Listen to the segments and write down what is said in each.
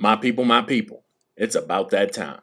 My people, my people, it's about that time.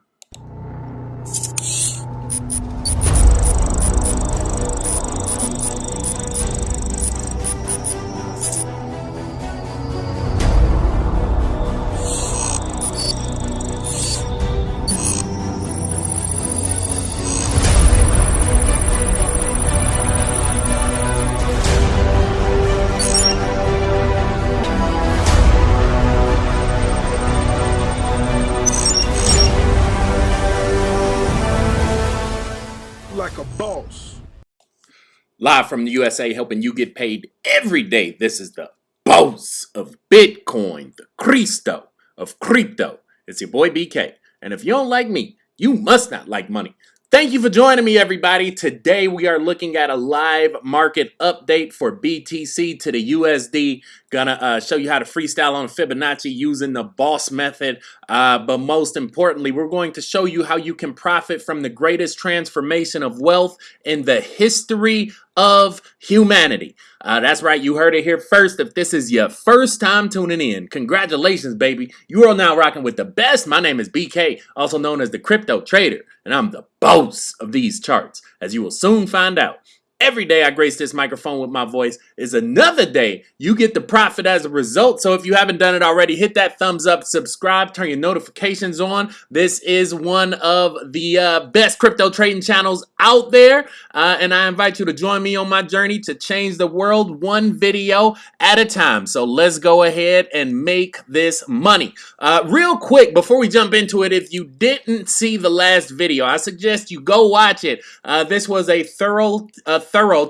Live from the USA, helping you get paid every day. This is the boss of Bitcoin, the Cristo of crypto. It's your boy BK. And if you don't like me, you must not like money. Thank you for joining me, everybody. Today we are looking at a live market update for BTC to the USD. Gonna uh, show you how to freestyle on Fibonacci using the boss method. Uh, but most importantly, we're going to show you how you can profit from the greatest transformation of wealth in the history of humanity. Uh, that's right, you heard it here first. If this is your first time tuning in, congratulations, baby. You are now rocking with the best. My name is BK, also known as the Crypto Trader, and I'm the boss of these charts, as you will soon find out. Every day I grace this microphone with my voice is another day you get the profit as a result. So if you haven't done it already, hit that thumbs up, subscribe, turn your notifications on. This is one of the uh, best crypto trading channels out there. Uh, and I invite you to join me on my journey to change the world one video at a time. So let's go ahead and make this money. Uh, real quick, before we jump into it, if you didn't see the last video, I suggest you go watch it. Uh, this was a thorough thorough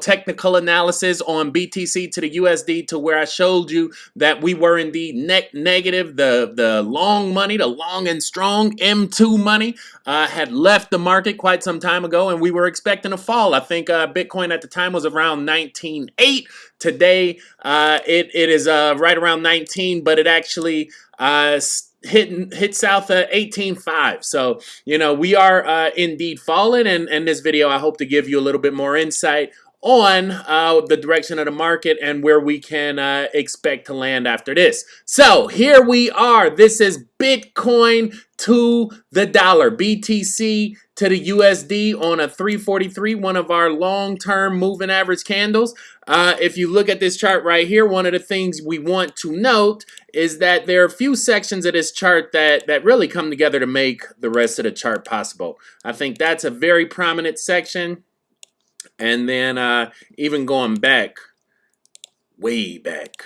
technical analysis on BTC to the USD to where I showed you that we were indeed net negative. The, the long money, the long and strong M2 money uh, had left the market quite some time ago and we were expecting a fall. I think uh, Bitcoin at the time was around 19.8. Today, uh, it, it is uh, right around 19, but it actually uh, hit hit south at 18.5 so you know we are uh, indeed falling and in this video I hope to give you a little bit more insight on uh, the direction of the market and where we can uh, expect to land after this. So here we are. This is Bitcoin to the dollar. BTC to the USD on a 343, one of our long-term moving average candles. Uh, if you look at this chart right here, one of the things we want to note is that there are a few sections of this chart that, that really come together to make the rest of the chart possible. I think that's a very prominent section. And then uh, even going back, way back,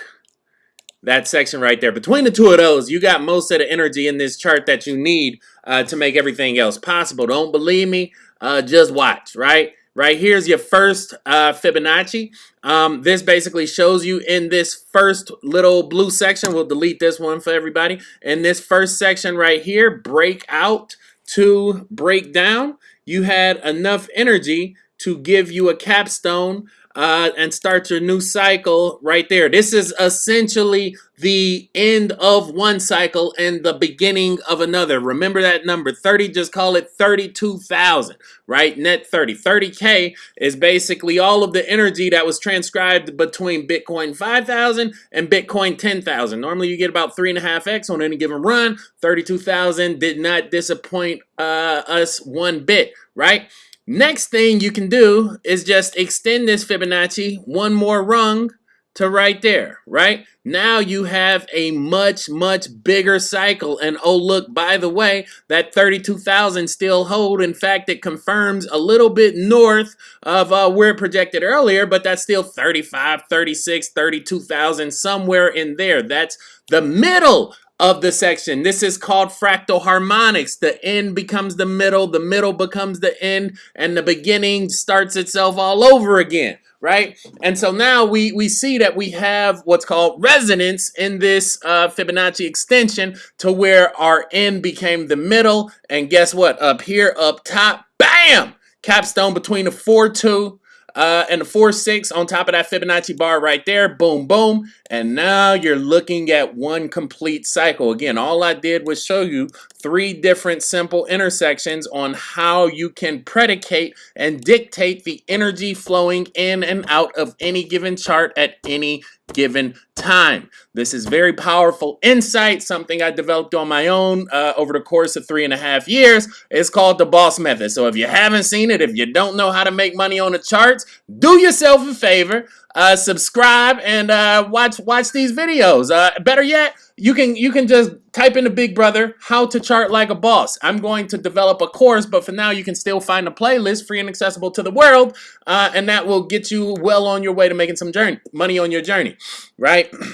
that section right there. Between the two of those, you got most of the energy in this chart that you need uh, to make everything else possible. Don't believe me? Uh, just watch, right? Right here's your first uh, Fibonacci. Um, this basically shows you in this first little blue section. We'll delete this one for everybody. In this first section right here, break out to break down, you had enough energy to give you a capstone uh, and start your new cycle right there. This is essentially the end of one cycle and the beginning of another. Remember that number 30, just call it 32,000, right? Net 30. 30K is basically all of the energy that was transcribed between Bitcoin 5,000 and Bitcoin 10,000. Normally you get about three and a half X on any given run. 32,000 did not disappoint uh, us one bit, right? Next thing you can do is just extend this Fibonacci one more rung to right there, right? Now you have a much, much bigger cycle. And oh, look, by the way, that 32,000 still hold. In fact, it confirms a little bit north of uh, where it projected earlier, but that's still 35, 36, 32,000, somewhere in there. That's the middle of the section. This is called fractal harmonics. The end becomes the middle, the middle becomes the end, and the beginning starts itself all over again, right? And so now we, we see that we have what's called resonance in this uh, Fibonacci extension to where our end became the middle, and guess what? Up here, up top, bam! Capstone between the 4-2 uh, and the 4-6 on top of that Fibonacci bar right there. Boom, boom. And now you're looking at one complete cycle. Again, all I did was show you three different simple intersections on how you can predicate and dictate the energy flowing in and out of any given chart at any given time. This is very powerful insight, something I developed on my own uh, over the course of three and a half years. It's called the boss method. So if you haven't seen it, if you don't know how to make money on the charts, do yourself a favor, uh, subscribe and uh, watch watch these videos. Uh, better yet, you can you can just type into Big Brother how to chart like a boss. I'm going to develop a course, but for now you can still find a playlist free and accessible to the world, uh, and that will get you well on your way to making some journey money on your journey, right?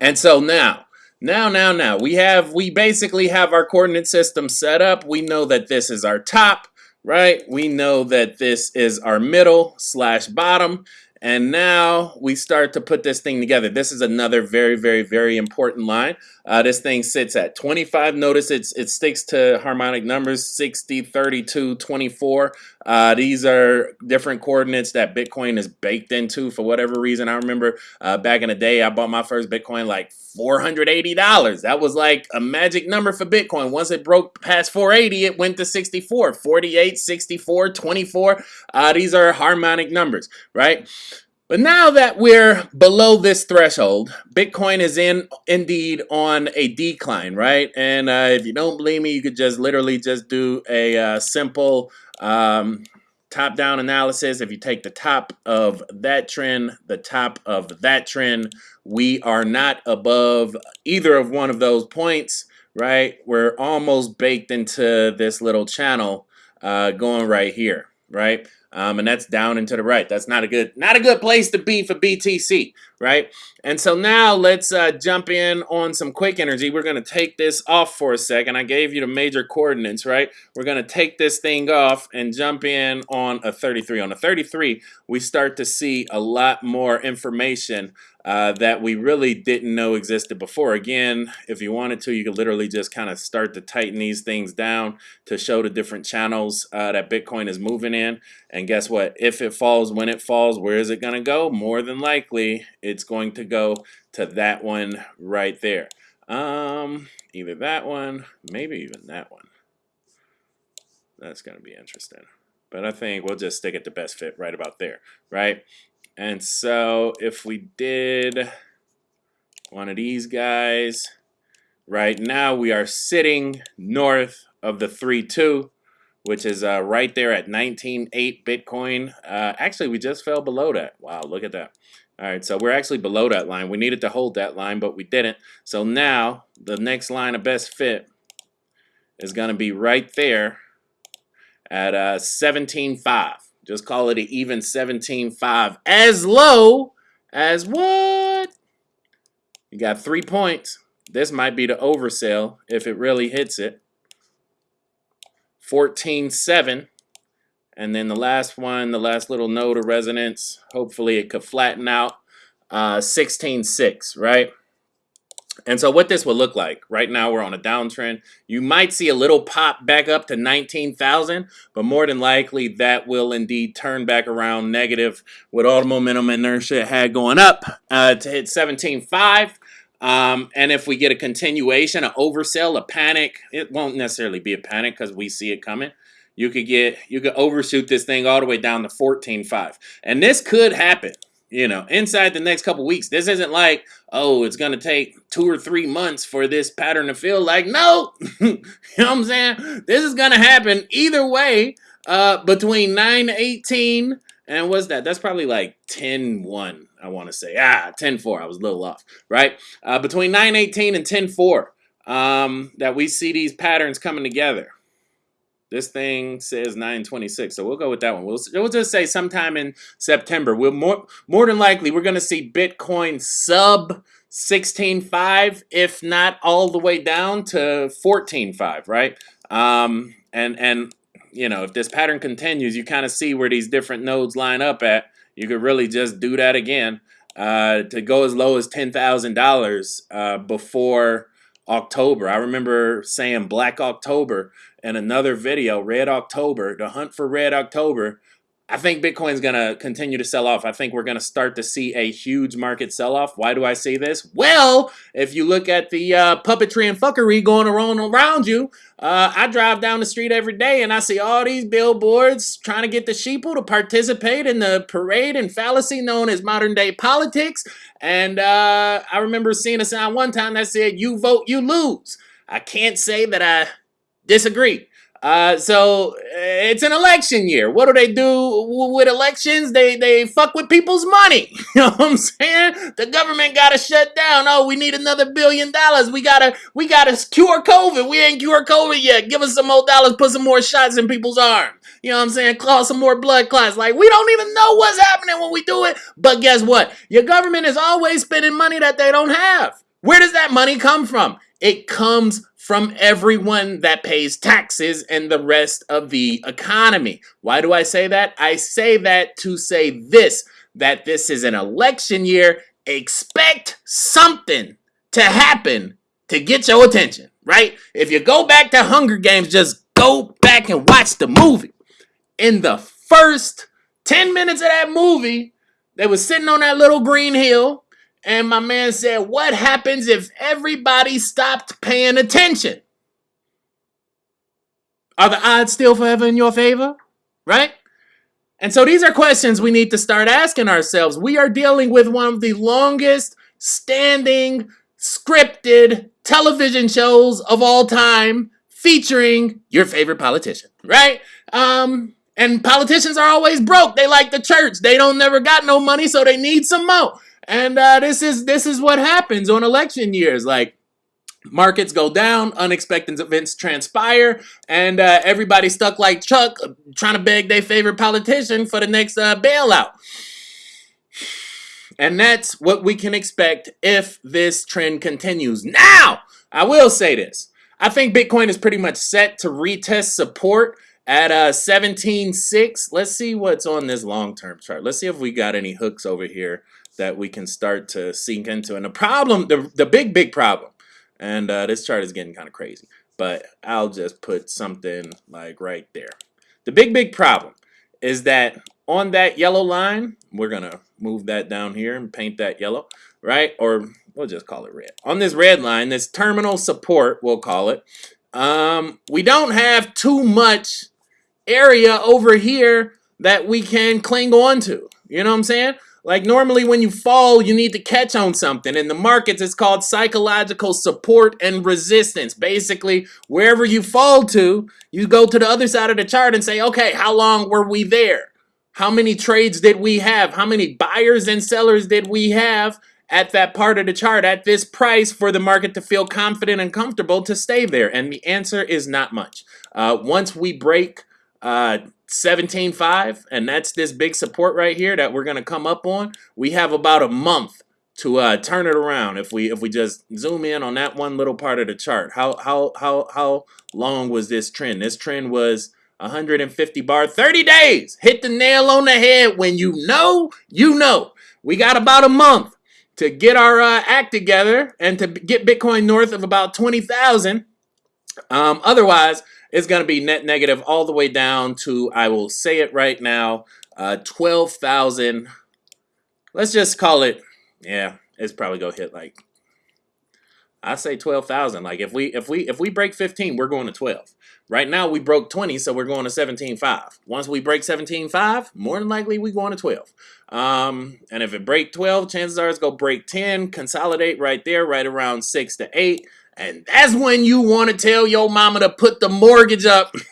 And so now. Now, now, now, we have, we basically have our coordinate system set up. We know that this is our top, right? We know that this is our middle slash bottom. And now we start to put this thing together. This is another very, very, very important line. Uh, this thing sits at 25. Notice it's, it sticks to harmonic numbers 60, 32, 24. Uh, these are different coordinates that Bitcoin is baked into for whatever reason. I remember uh, back in the day, I bought my first Bitcoin like $480. That was like a magic number for Bitcoin. Once it broke past 480, it went to 64, 48, 64, 24. Uh, these are harmonic numbers, right? But now that we're below this threshold, Bitcoin is in indeed on a decline, right? And uh, if you don't believe me, you could just literally just do a uh, simple um, top-down analysis. If you take the top of that trend, the top of that trend, we are not above either of one of those points, right? We're almost baked into this little channel uh, going right here, right? Um, and that's down and to the right. That's not a good not a good place to be for BTC, right? And so now let's uh, jump in on some quick energy. We're going to take this off for a second. I gave you the major coordinates, right? We're going to take this thing off and jump in on a 33. On a 33, we start to see a lot more information uh, that we really didn't know existed before. Again, if you wanted to, you could literally just kind of start to tighten these things down to show the different channels uh, that Bitcoin is moving in. And guess what? If it falls, when it falls, where is it going to go? More than likely, it's going to go to that one right there. Um, either that one, maybe even that one. That's going to be interesting. But I think we'll just stick at the best fit right about there, right? And so if we did one of these guys, right now we are sitting north of the 3-2, which is uh, right there at 19.8 Bitcoin. Uh, actually, we just fell below that. Wow, look at that. All right, so we're actually below that line. We needed to hold that line, but we didn't. So now the next line of best fit is going to be right there at uh, 17.5. Just call it an even 17.5. As low as what? You got three points. This might be the oversell if it really hits it. 14.7. And then the last one, the last little node of resonance, hopefully it could flatten out. Uh, 16.6, right? And so what this would look like, right now we're on a downtrend. You might see a little pop back up to 19,000, but more than likely that will indeed turn back around negative with all the momentum inertia it had going up uh, to hit 17.5. Um, and if we get a continuation, an oversell, a panic, it won't necessarily be a panic because we see it coming. You could get, you could overshoot this thing all the way down to 14.5. And this could happen you know, inside the next couple weeks. This isn't like, oh, it's to take two or three months for this pattern to feel like, no, you know what I'm saying? This is to happen either way uh, between 918 and what's that? That's probably like 10-1, I want to say. Ah, 10-4, I was a little off, right? Uh, between 918 and 10-4 um, that we see these patterns coming together. This thing says 926, so we'll go with that one. We'll, we'll just say sometime in September. We'll more more than likely we're going to see Bitcoin sub 16.5, if not all the way down to 14.5, right? Um, and and you know if this pattern continues, you kind of see where these different nodes line up at. You could really just do that again uh, to go as low as ten thousand uh, dollars before October. I remember saying Black October in another video, Red October, the hunt for Red October. I think Bitcoin's going to continue to sell off. I think we're going to start to see a huge market sell off. Why do I say this? Well, if you look at the uh, puppetry and fuckery going around around you, uh, I drive down the street every day and I see all these billboards trying to get the sheeple to participate in the parade and fallacy known as modern day politics. And uh, I remember seeing a sign one time that said, you vote, you lose. I can't say that I disagree. Uh, so it's an election year. What do they do with elections? They they fuck with people's money. You know what I'm saying? The government gotta shut down. Oh, we need another billion dollars. We gotta we gotta cure COVID. We ain't cure COVID yet. Give us some more dollars. Put some more shots in people's arms. You know what I'm saying? Cause some more blood clots. Like we don't even know what's happening when we do it. But guess what? Your government is always spending money that they don't have. Where does that money come from? It comes from everyone that pays taxes and the rest of the economy. Why do I say that? I say that to say this, that this is an election year. Expect something to happen to get your attention, right? If you go back to Hunger Games, just go back and watch the movie. In the first 10 minutes of that movie, they were sitting on that little green hill and my man said, What happens if everybody stopped paying attention? Are the odds still forever in your favor? Right? And so these are questions we need to start asking ourselves. We are dealing with one of the longest standing scripted television shows of all time featuring your favorite politician, right? Um, and politicians are always broke. They like the church. They don't never got no money, so they need some more. And uh, this is this is what happens on election years. Like markets go down, unexpected events transpire, and uh, everybody stuck like Chuck trying to beg their favorite politician for the next uh, bailout. And that's what we can expect if this trend continues. Now, I will say this. I think Bitcoin is pretty much set to retest support at uh 17.6. Let's see what's on this long-term chart. Let's see if we got any hooks over here that we can start to sink into. And the problem, the, the big, big problem, and uh, this chart is getting kind of crazy, but I'll just put something like right there. The big, big problem is that on that yellow line, we're going to move that down here and paint that yellow, right? Or we'll just call it red. On this red line, this terminal support, we'll call it, um, we don't have too much area over here that we can cling on to. You know what I'm saying? Like normally when you fall, you need to catch on something. In the markets, it's called psychological support and resistance. Basically, wherever you fall to, you go to the other side of the chart and say, okay, how long were we there? How many trades did we have? How many buyers and sellers did we have at that part of the chart at this price for the market to feel confident and comfortable to stay there? And the answer is not much. Uh, once we break uh, 17.5, and that's this big support right here that we're going to come up on. We have about a month to uh, turn it around if we if we just zoom in on that one little part of the chart. How how how how long was this trend? This trend was 150 bar, 30 days. Hit the nail on the head. When you know, you know. We got about a month to get our uh, act together and to get Bitcoin north of about 20,000. Um, otherwise, it's going to be net negative all the way down to, I will say it right now, uh, 12,000. Let's just call it, yeah, it's probably going to hit like, I say 12,000. Like if we if we if we break 15, we're going to 12. Right now we broke 20, so we're going to 17.5. Once we break 17.5, more than likely we going to 12. Um, and if it break 12, chances are it's going to break 10, consolidate right there, right around 6 to 8. And that's when you want to tell your mama to put the mortgage up. you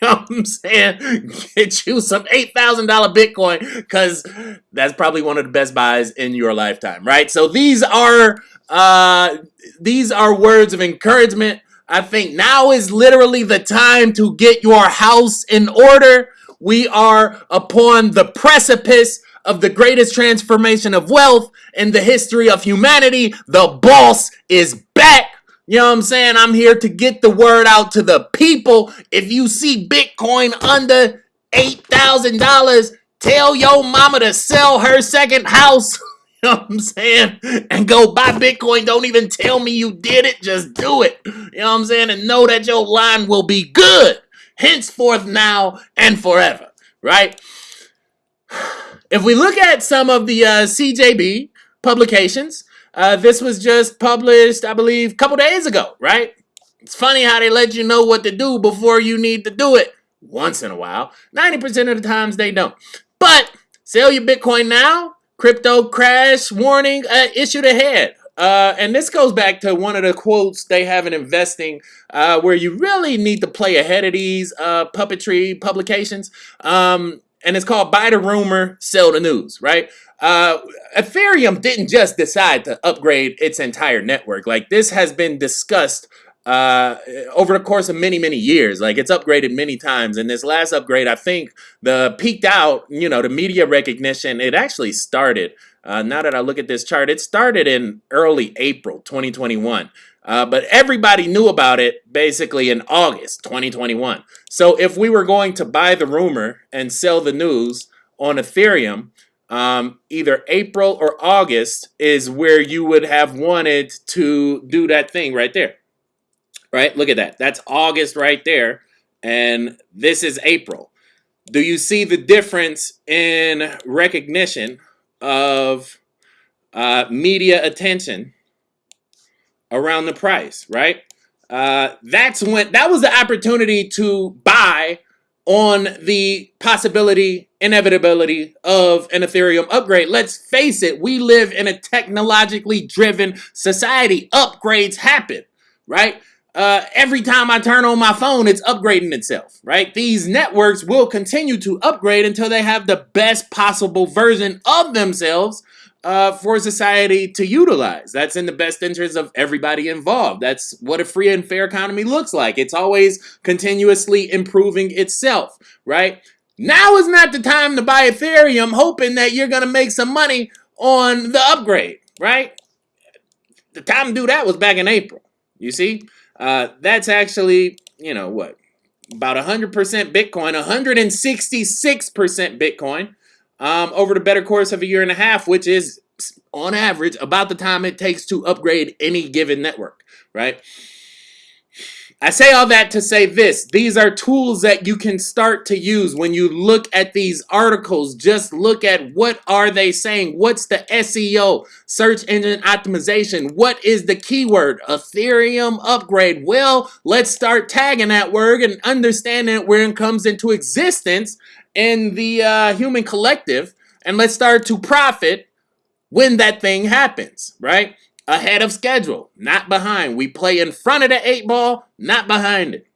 know what I'm saying? Get you some $8,000 Bitcoin because that's probably one of the best buys in your lifetime, right? So these are uh, these are words of encouragement. I think now is literally the time to get your house in order. We are upon the precipice of the greatest transformation of wealth in the history of humanity. The boss is back. You know what I'm saying? I'm here to get the word out to the people. If you see Bitcoin under $8,000, tell your mama to sell her second house. You know what I'm saying? And go buy Bitcoin. Don't even tell me you did it. Just do it. You know what I'm saying? And know that your line will be good henceforth now and forever. Right? If we look at some of the uh, CJB publications, uh, this was just published, I believe, a couple days ago, right? It's funny how they let you know what to do before you need to do it. Once in a while. 90% of the times they don't. But sell your Bitcoin now. Crypto crash warning uh, issued ahead. Uh, and this goes back to one of the quotes they have in investing, uh, where you really need to play ahead of these uh, puppetry publications. Um, and it's called Buy the Rumor, Sell the News, right? Uh, Ethereum didn't just decide to upgrade its entire network. Like this has been discussed uh, over the course of many, many years. Like it's upgraded many times. And this last upgrade, I think the peaked out, you know, the media recognition, it actually started. Uh, now that I look at this chart, it started in early April 2021. Uh, but everybody knew about it basically in August 2021. So if we were going to buy the rumor and sell the news on Ethereum, um, either April or August is where you would have wanted to do that thing right there. Right? Look at that. That's August right there. And this is April. Do you see the difference in recognition of uh, media attention around the price, right? Uh, that's when that was the opportunity to buy on the possibility, inevitability of an Ethereum upgrade. Let's face it, we live in a technologically driven society. Upgrades happen, right? Uh, every time I turn on my phone, it's upgrading itself, right? These networks will continue to upgrade until they have the best possible version of themselves uh, for society to utilize. That's in the best interest of everybody involved. That's what a free and fair economy looks like. It's always continuously improving itself, right? Now is not the time to buy Ethereum hoping that you're going to make some money on the upgrade, right? The time to do that was back in April. You see? Uh, that's actually, you know, what? About 100% Bitcoin, 166% Bitcoin um, over the better course of a year and a half, which is on average about the time it takes to upgrade any given network, right? I say all that to say this. These are tools that you can start to use when you look at these articles. Just look at what are they saying? What's the SEO, search engine optimization? What is the keyword? Ethereum upgrade. Well, let's start tagging that word and understanding where it comes into existence in the uh, human collective and let's start to profit when that thing happens, right? Ahead of schedule, not behind. We play in front of the eight ball, not behind it.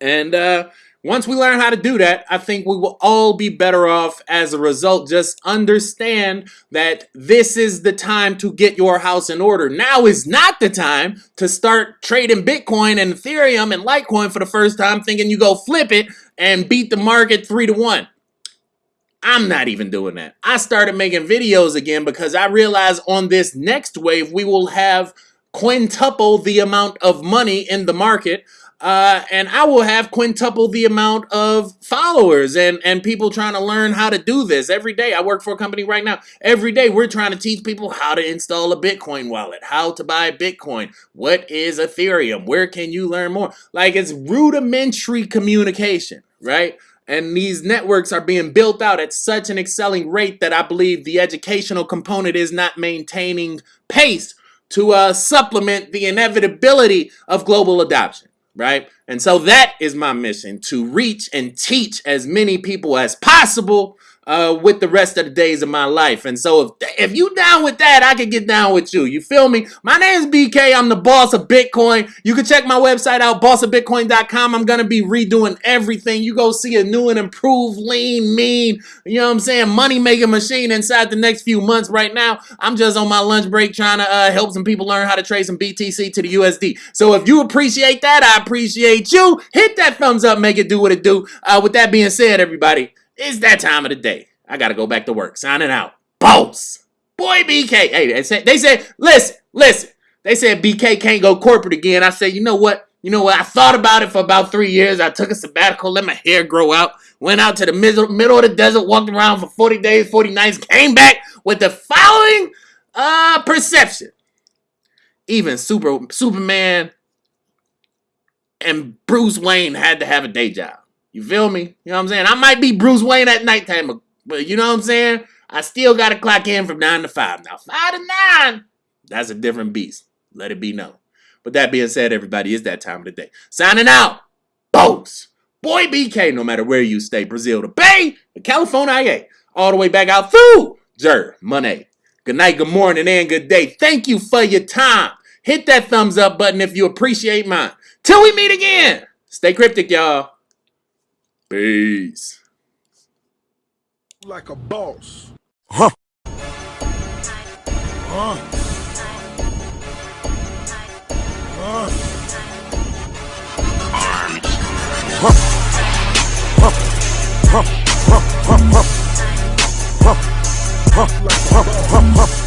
And uh, once we learn how to do that, I think we will all be better off as a result. Just understand that this is the time to get your house in order. Now is not the time to start trading Bitcoin and Ethereum and Litecoin for the first time thinking you go flip it and beat the market three to one. I'm not even doing that. I started making videos again because I realized on this next wave, we will have quintuple the amount of money in the market. Uh, and I will have quintuple the amount of followers and, and people trying to learn how to do this every day. I work for a company right now. Every day we're trying to teach people how to install a Bitcoin wallet, how to buy Bitcoin, what is Ethereum, where can you learn more? Like it's rudimentary communication, right? And these networks are being built out at such an excelling rate that I believe the educational component is not maintaining pace to uh, supplement the inevitability of global adoption, right? And so that is my mission to reach and teach as many people as possible uh, with the rest of the days of my life. And so if, if you down with that, I can get down with you. You feel me? My name is BK. I'm the boss of Bitcoin. You can check my website out, bossofbitcoin.com. I'm going to be redoing everything. You go see a new and improved, lean, mean, you know what I'm saying, money-making machine inside the next few months right now. I'm just on my lunch break trying to uh, help some people learn how to trade some BTC to the USD. So if you appreciate that, I appreciate you. Hit that thumbs up, make it do what it do. Uh, with that being said, everybody, it's that time of the day. I gotta go back to work. Signing out. Boss. Boy, BK. Hey, they said, they said, listen, listen. They said BK can't go corporate again. I said, you know what? You know what? I thought about it for about three years. I took a sabbatical, let my hair grow out, went out to the middle, of the desert, walked around for 40 days, 40 nights, came back with the following uh, perception. Even Super Superman and Bruce Wayne had to have a day job. You feel me? You know what I'm saying? I might be Bruce Wayne at nighttime, but you know what I'm saying? I still got to clock in from 9 to 5. Now, 5 to 9, that's a different beast. Let it be known. But that being said, everybody, it's that time of the day. Signing out. Boats. Boy BK, no matter where you stay, Brazil to Bay, the California, all the way back out through Germany. Good night, good morning, and good day. Thank you for your time. Hit that thumbs up button if you appreciate mine. Till we meet again, stay cryptic, y'all. Peace. Like a boss. Huh. Huh. Huh. Huh. Huh. Huh. Huh. Huh. Huh. Huh. Huh. Huh. Huh.